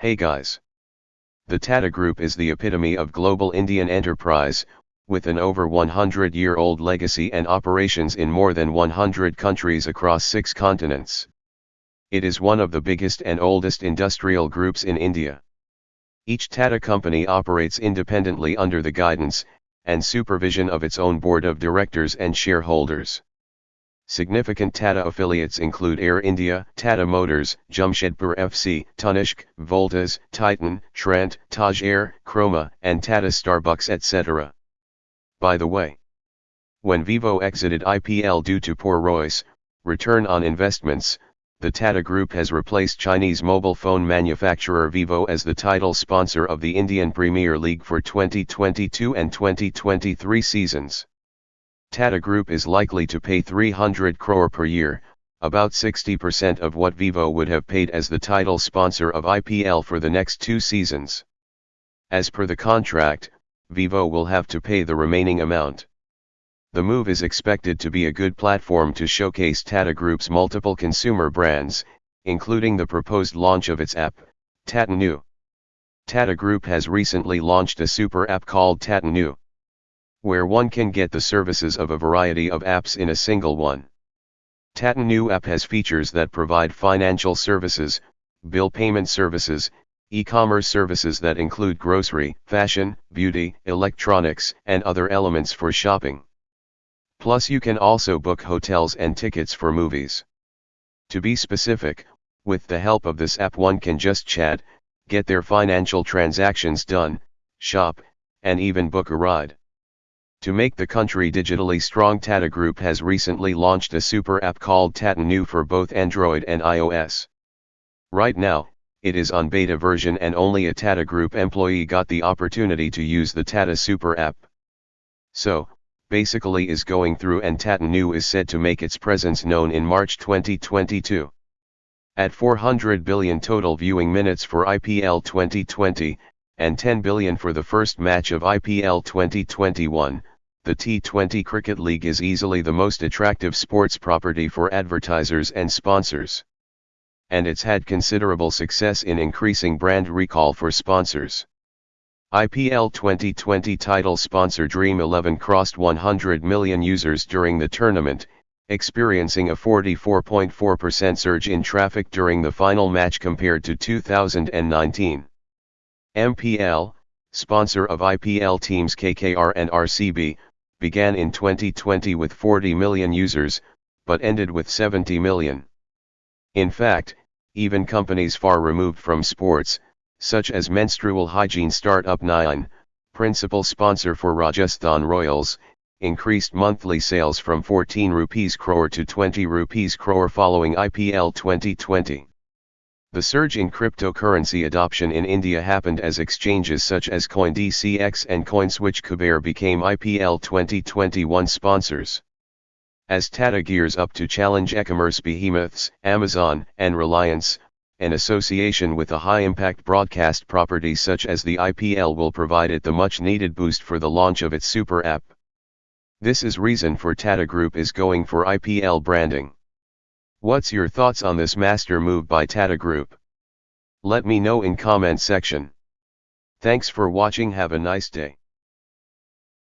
Hey guys. The Tata Group is the epitome of global Indian enterprise, with an over 100 year old legacy and operations in more than 100 countries across six continents. It is one of the biggest and oldest industrial groups in India. Each Tata company operates independently under the guidance and supervision of its own board of directors and shareholders. Significant Tata affiliates include Air India, Tata Motors, Jamshedpur FC, Tanishq, Voltas, Titan, Trent, Taj Air, Croma, and Tata Starbucks etc. By the way, when Vivo exited IPL due to poor ROIs, return on investments, the Tata Group has replaced Chinese mobile phone manufacturer Vivo as the title sponsor of the Indian Premier League for 2022 and 2023 seasons. Tata Group is likely to pay 300 crore per year, about 60% of what Vivo would have paid as the title sponsor of IPL for the next two seasons. As per the contract, Vivo will have to pay the remaining amount. The move is expected to be a good platform to showcase Tata Group's multiple consumer brands, including the proposed launch of its app, Tata Neu. Tata Group has recently launched a super app called Tata Neu where one can get the services of a variety of apps in a single one. Tata Neu app has features that provide financial services, bill payment services, e-commerce services that include grocery, fashion, beauty, electronics, and other elements for shopping. Plus you can also book hotels and tickets for movies. To be specific, with the help of this app one can just chat, get their financial transactions done, shop, and even book a ride. To make the country digitally strong Tata Group has recently launched a super app called Tata Neu for both Android and iOS. Right now, it is on beta version and only a Tata Group employee got the opportunity to use the Tata Super app. So, basically is going through and Tata Neu is said to make its presence known in March 2022. At 400 billion total viewing minutes for IPL 2020, and 10 billion for the first match of IPL 2021, the T20 Cricket League is easily the most attractive sports property for advertisers and sponsors. And it's had considerable success in increasing brand recall for sponsors. IPL 2020 title sponsor Dream 11 crossed 100 million users during the tournament, experiencing a 44.4% surge in traffic during the final match compared to 2019. MPL, sponsor of IPL teams KKR and RCB, began in 2020 with 40 million users, but ended with 70 million. In fact, even companies far removed from sports, such as menstrual hygiene startup Niine, principal sponsor for Rajasthan Royals, increased monthly sales from 14 rupees crore to 20 rupees crore following IPL 2020. The surge in cryptocurrency adoption in India happened as exchanges such as CoinDCX and CoinSwitch Kuber became IPL 2021 sponsors. As Tata gears up to challenge e-commerce behemoths, Amazon and Reliance, an association with a high-impact broadcast property such as the IPL will provide it the much-needed boost for the launch of its super app. This is reason for Tata Group is going for IPL branding. What's your thoughts on this master move by Tata Group? Let me know in comment section. Thanks for watching have a nice day.